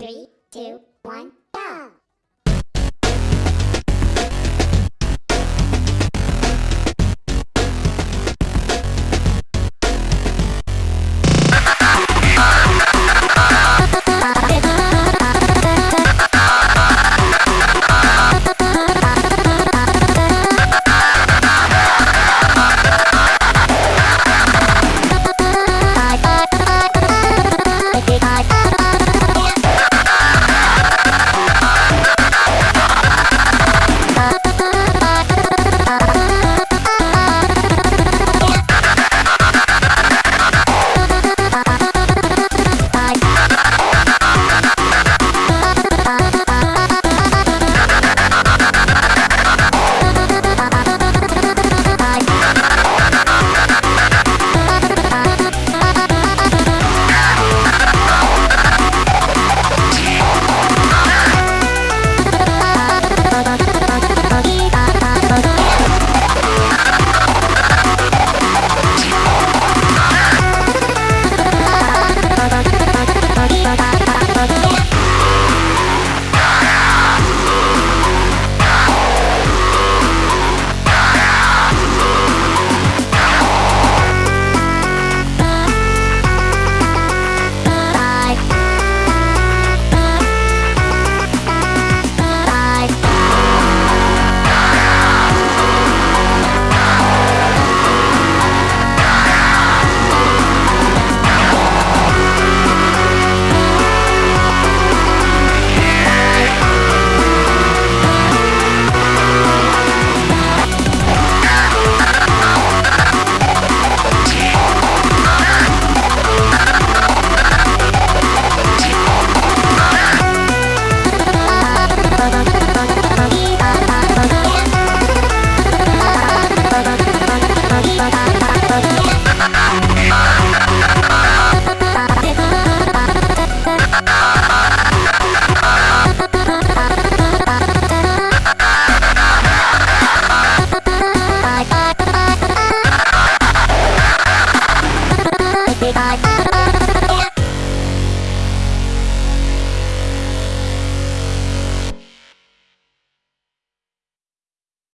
Three, two, one!